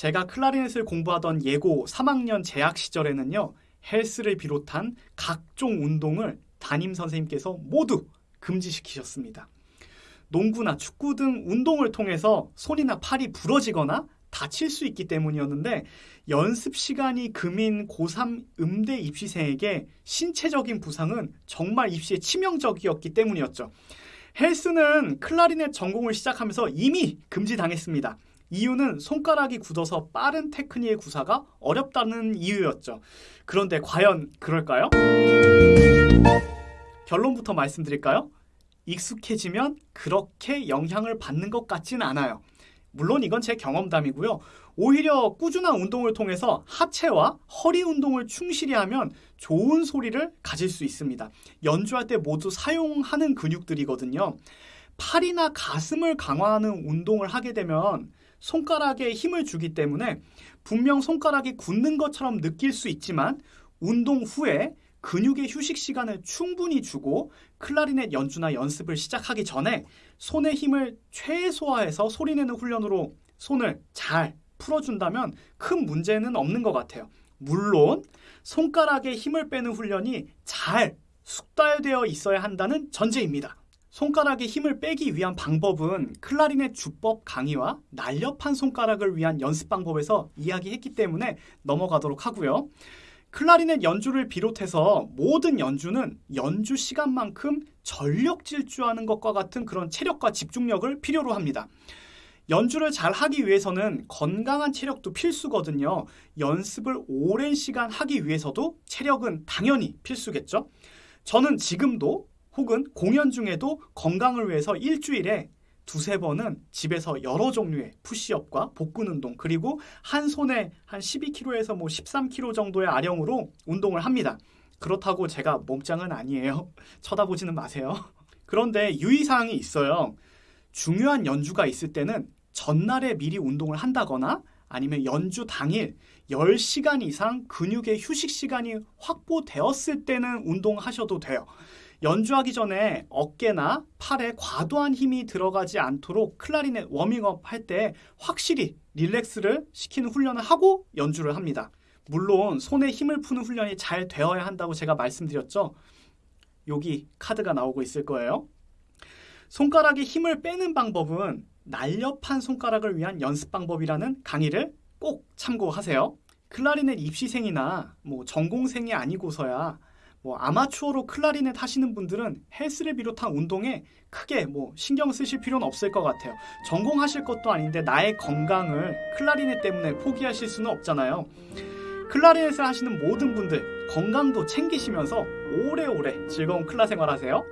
제가 클라리넷을 공부하던 예고 3학년 재학 시절에는요. 헬스를 비롯한 각종 운동을 담임 선생님께서 모두 금지시키셨습니다. 농구나 축구 등 운동을 통해서 손이나 팔이 부러지거나 다칠 수 있기 때문이었는데 연습 시간이 금인 고3 음대 입시생에게 신체적인 부상은 정말 입시에 치명적이었기 때문이었죠. 헬스는 클라리넷 전공을 시작하면서 이미 금지당했습니다. 이유는 손가락이 굳어서 빠른 테크닉의 구사가 어렵다는 이유였죠. 그런데 과연 그럴까요? 결론부터 말씀드릴까요? 익숙해지면 그렇게 영향을 받는 것 같진 않아요. 물론 이건 제 경험담이고요. 오히려 꾸준한 운동을 통해서 하체와 허리 운동을 충실히 하면 좋은 소리를 가질 수 있습니다. 연주할 때 모두 사용하는 근육들이거든요. 팔이나 가슴을 강화하는 운동을 하게 되면 손가락에 힘을 주기 때문에 분명 손가락이 굳는 것처럼 느낄 수 있지만 운동 후에 근육의 휴식 시간을 충분히 주고 클라리넷 연주나 연습을 시작하기 전에 손의 힘을 최소화해서 소리내는 훈련으로 손을 잘 풀어준다면 큰 문제는 없는 것 같아요. 물론 손가락에 힘을 빼는 훈련이 잘 숙달되어 있어야 한다는 전제입니다. 손가락에 힘을 빼기 위한 방법은 클라리넷 주법 강의와 날렵한 손가락을 위한 연습 방법에서 이야기했기 때문에 넘어가도록 하고요. 클라리넷 연주를 비롯해서 모든 연주는 연주 시간만큼 전력 질주하는 것과 같은 그런 체력과 집중력을 필요로 합니다. 연주를 잘 하기 위해서는 건강한 체력도 필수거든요. 연습을 오랜 시간 하기 위해서도 체력은 당연히 필수겠죠. 저는 지금도 혹은 공연 중에도 건강을 위해서 일주일에 두세 번은 집에서 여러 종류의 푸시업과 복근 운동 그리고 한 손에 한 12kg에서 뭐 13kg 정도의 아령으로 운동을 합니다. 그렇다고 제가 몸짱은 아니에요. 쳐다보지는 마세요. 그런데 유의사항이 있어요. 중요한 연주가 있을 때는 전날에 미리 운동을 한다거나 아니면 연주 당일 10시간 이상 근육의 휴식 시간이 확보되었을 때는 운동하셔도 돼요. 연주하기 전에 어깨나 팔에 과도한 힘이 들어가지 않도록 클라리넷 워밍업 할 때 확실히 릴렉스를 시키는 훈련을 하고 연주를 합니다. 물론 손에 힘을 푸는 훈련이 잘 되어야 한다고 제가 말씀드렸죠. 여기 카드가 나오고 있을 거예요. 손가락에 힘을 빼는 방법은 날렵한 손가락을 위한 연습 방법이라는 강의를 꼭 참고하세요. 클라리넷 입시생이나 뭐 전공생이 아니고서야 뭐 아마추어로 클라리넷 하시는 분들은 헬스를 비롯한 운동에 크게 뭐 신경 쓰실 필요는 없을 것 같아요. 전공하실 것도 아닌데 나의 건강을 클라리넷 때문에 포기하실 수는 없잖아요. 클라리넷을 하시는 모든 분들 건강도 챙기시면서 오래오래 즐거운 클라 생활 하세요.